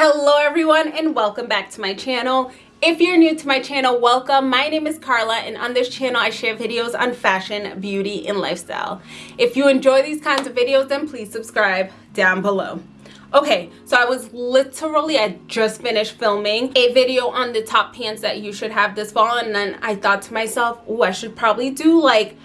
Hello everyone and welcome back to my channel. If you're new to my channel, welcome. My name is Carla and on this channel I share videos on fashion, beauty, and lifestyle. If you enjoy these kinds of videos, then please subscribe down below. Okay, so I was literally, I just finished filming a video on the top pants that you should have this fall and then I thought to myself, oh, I should probably do like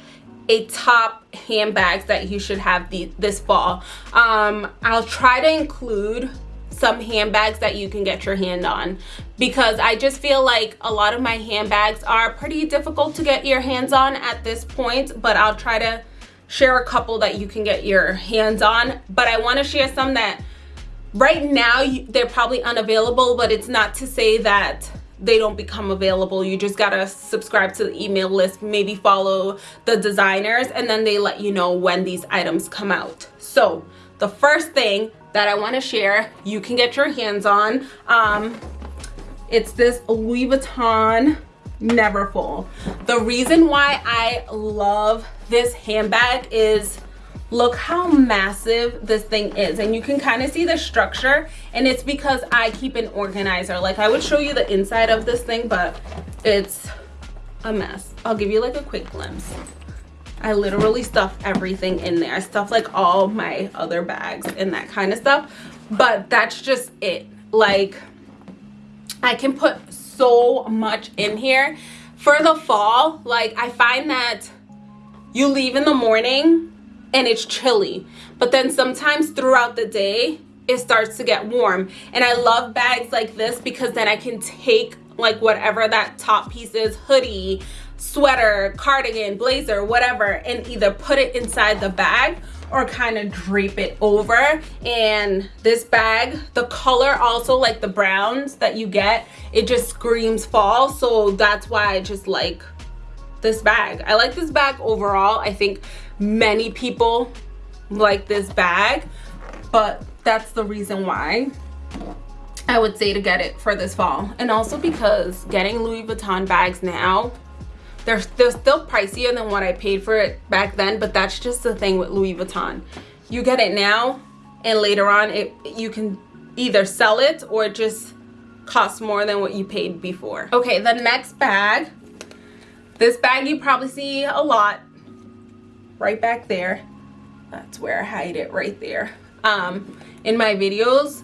a top handbags that you should have the, this fall. Um, I'll try to include some handbags that you can get your hand on. Because I just feel like a lot of my handbags are pretty difficult to get your hands on at this point but I'll try to share a couple that you can get your hands on. But I want to share some that right now they're probably unavailable but it's not to say that they don't become available. You just gotta subscribe to the email list maybe follow the designers and then they let you know when these items come out. So the first thing that I want to share you can get your hands on. Um, it's this Louis Vuitton Neverfull. The reason why I love this handbag is look how massive this thing is and you can kind of see the structure and it's because I keep an organizer like I would show you the inside of this thing but it's a mess I'll give you like a quick glimpse I literally stuff everything in there. I stuff like all my other bags and that kind of stuff. But that's just it. Like, I can put so much in here. For the fall, like, I find that you leave in the morning and it's chilly. But then sometimes throughout the day, it starts to get warm. And I love bags like this because then I can take like whatever that top piece is, hoodie, sweater, cardigan, blazer, whatever, and either put it inside the bag or kind of drape it over. And this bag the color also like the browns that you get it just screams fall. So that's why i just like this bag. I like this bag overall. I think many people like this bag but that's the reason why i would say to get it for this fall and also because getting louis vuitton bags now they're, they're still pricier than what I paid for it back then, but that's just the thing with Louis Vuitton. You get it now and later on it you can either sell it or it just costs more than what you paid before. Okay, the next bag. This bag you probably see a lot right back there. That's where I hide it right there um, in my videos.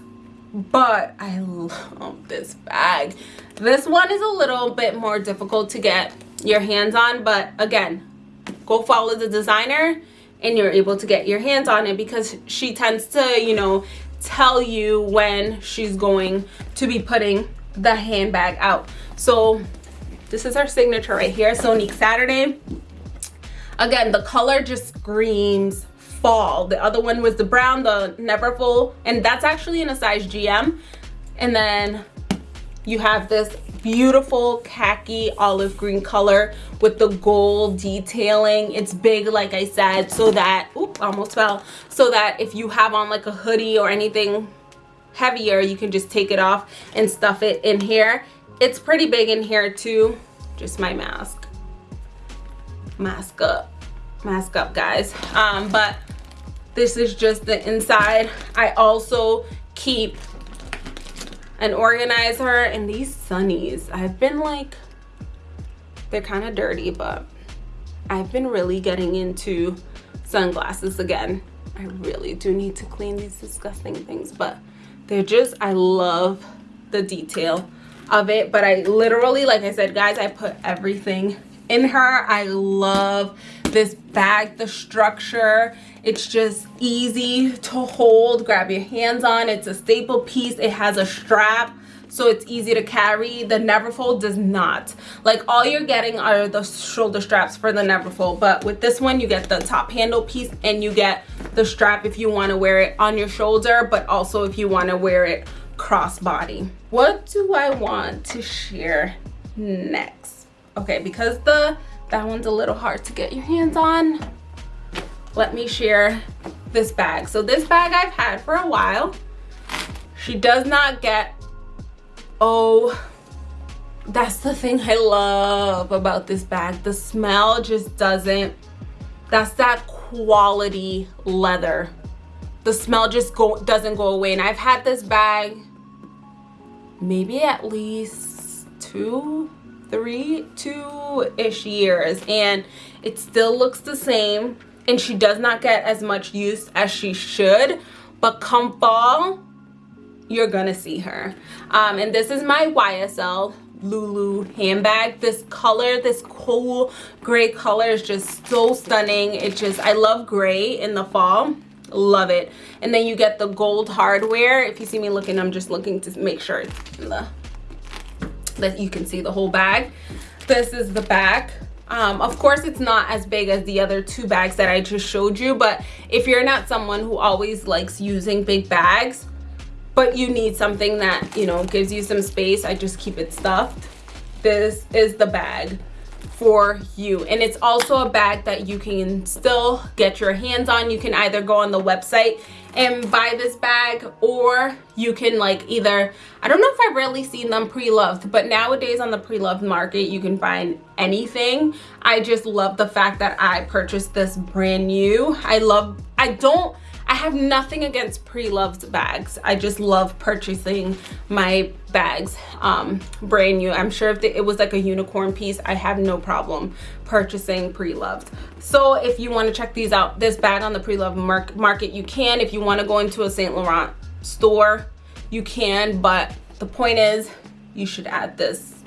But I love this bag. This one is a little bit more difficult to get your hands on but again go follow the designer and you're able to get your hands on it because she tends to you know tell you when she's going to be putting the handbag out so this is our signature right here sonique saturday again the color just screams fall. The other one was the brown the neverfull and that's actually in a size gm and then you have this beautiful khaki olive green color with the gold detailing. It's big like i said so that oop almost fell. So that if you have on like a hoodie or anything heavier you can just take it off and stuff it in here. It's pretty big in here too. Just my mask. Mask up. Mask up guys. Um but this is just the inside. I also keep an organizer and these sunnies. I've been like they're kind of dirty but i've been really getting into sunglasses again. I really do need to clean these disgusting things but they're just i love the detail of it. But i literally like i said guys i put everything in her. I love this bag the structure it's just easy to hold grab your hands on it's a staple piece it has a strap so it's easy to carry the neverfull does not. Like all you're getting are the shoulder straps for the neverfull but with this one you get the top handle piece and you get the strap if you want to wear it on your shoulder but also if you want to wear it crossbody. What do i want to share next? Okay because the that one's a little hard to get your hands on. Let me share this bag. So this bag i've had for a while. She does not get oh that's the thing i love about this bag. The smell just doesn't that's that quality leather. The smell just go doesn't go away. And i've had this bag maybe at least two three two-ish years and it still looks the same and she does not get as much use as she should but come fall you're gonna see her. Um, and this is my ysl loulou handbag. This color this cool gray color is just so stunning. It just i love gray in the fall. Love it. And then you get the gold hardware. If you see me looking i'm just looking to make sure the, that you can see the whole bag. This is the back um, of course it's not as big as the other two bags that i just showed you but if you're not someone who always likes using big bags but you need something that you know gives you some space i just keep it stuffed. This is the bag for you. And it's also a bag that you can still get your hands on. You can either go on the website and buy this bag or you can like either i don't know if i've really seen them pre-loved but nowadays on the pre-loved market you can find anything. I just love the fact that i purchased this brand new. I love i don't I have nothing against pre-loved bags. I just love purchasing my bags um, brand new. I'm sure if it was like a unicorn piece, I have no problem purchasing pre-loved. So if you want to check these out, this bag on the pre-loved market, you can. If you want to go into a Saint Laurent store, you can. But the point is, you should add this.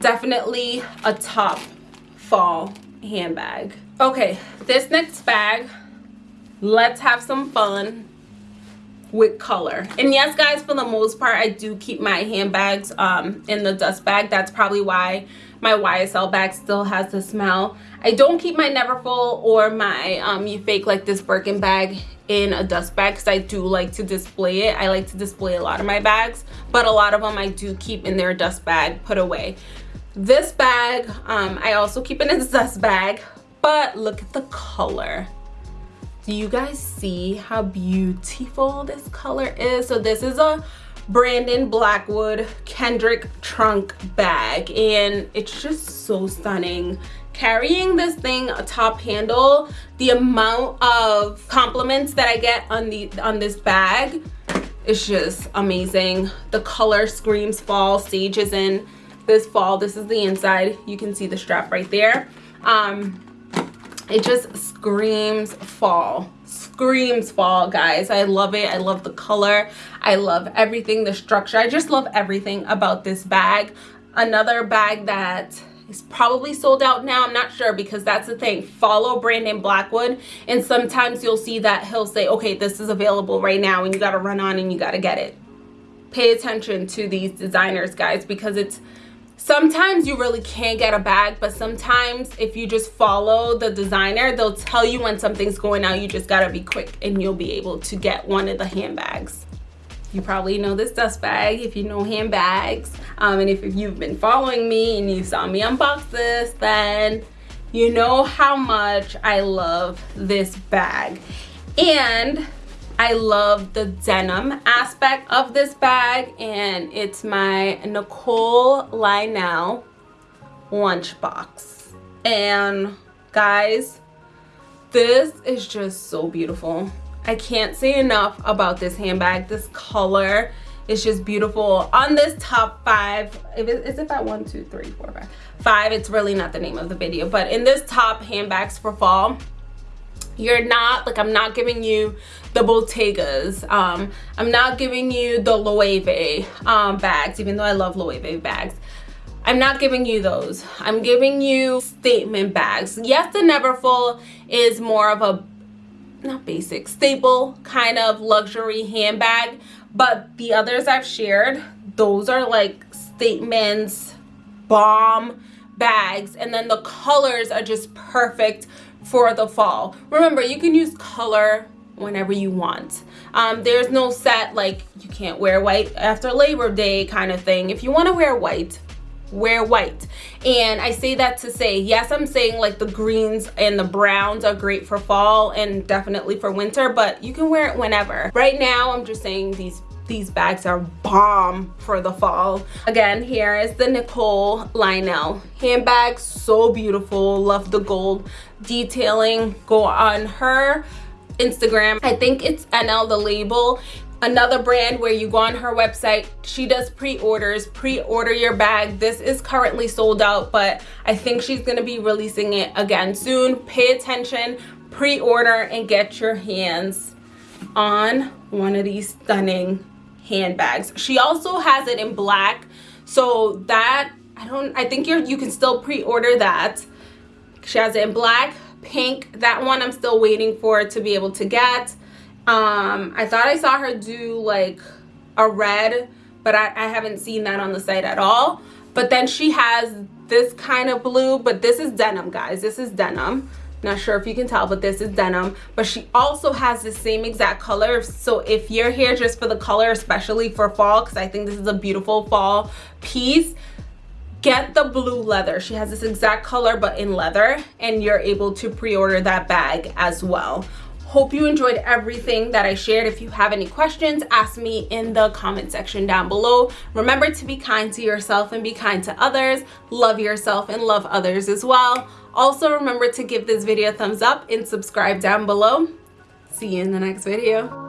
Definitely a top fall handbag. Okay, this next bag let's have some fun with color. And yes guys for the most part i do keep my handbags um in the dust bag. That's probably why my ysl bag still has the smell. I don't keep my neverfull or my um you fake like this birkin bag in a dust bag because i do like to display it. I like to display a lot of my bags but a lot of them i do keep in their dust bag put away. This bag um i also keep in a dust bag but look at the color do you guys see how beautiful this color is? So this is a brandon blackwood kendrick trunk bag and it's just so stunning. Carrying this thing a top handle the amount of compliments that i get on the on this bag is just amazing. The color screams fall stages in. This fall this is the inside. You can see the strap right there. Um it just screams fall. Screams fall guys. I love it. I love the color. I love everything the structure. I just love everything about this bag. Another bag that is probably sold out now i'm not sure because that's the thing. Follow brandon blackwood and sometimes you'll see that he'll say okay this is available right now and you got to run on and you got to get it. Pay attention to these designers guys because it's sometimes you really can't get a bag but sometimes if you just follow the designer they'll tell you when something's going out. You just gotta be quick and you'll be able to get one of the handbags. You probably know this dust bag if you know handbags. Um, and if, if you've been following me and you saw me unbox this then you know how much I love this bag. And I love the denim aspect of this bag and it's my Nicole Lionel lunchbox. And guys, this is just so beautiful. I can't say enough about this handbag. This color is just beautiful. On this top five, is it at one, two, three, four, five? Five, it's really not the name of the video, but in this top handbags for fall, you're not like i'm not giving you the bottegas um i'm not giving you the loewe um bags even though i love loewe bags. I'm not giving you those. I'm giving you statement bags. Yes the neverfull is more of a not basic staple kind of luxury handbag but the others i've shared those are like statements bomb bags and then the colors are just perfect for the fall. Remember you can use color whenever you want. Um, there's no set like you can't wear white after labor day kind of thing. If you want to wear white wear white. And i say that to say yes i'm saying like the greens and the browns are great for fall and definitely for winter but you can wear it whenever. Right now i'm just saying these these bags are bomb for the fall. Again here is the nicole lionel handbag. So beautiful. Love the gold detailing. Go on her instagram. I think it's nl the label. Another brand where you go on her website. She does pre-orders. Pre-order your bag. This is currently sold out but i think she's going to be releasing it again soon. Pay attention. Pre-order and get your hands on one of these stunning handbags. She also has it in black so that i don't i think you're you can still pre-order that. She has it in black pink that one i'm still waiting for to be able to get. Um i thought i saw her do like a red but I, I haven't seen that on the site at all. But then she has this kind of blue but this is denim guys this is denim not sure if you can tell but this is denim but she also has the same exact color. So if you're here just for the color especially for fall because i think this is a beautiful fall piece get the blue leather. She has this exact color but in leather and you're able to pre-order that bag as well hope you enjoyed everything that i shared. If you have any questions ask me in the comment section down below. Remember to be kind to yourself and be kind to others. Love yourself and love others as well. Also remember to give this video a thumbs up and subscribe down below. See you in the next video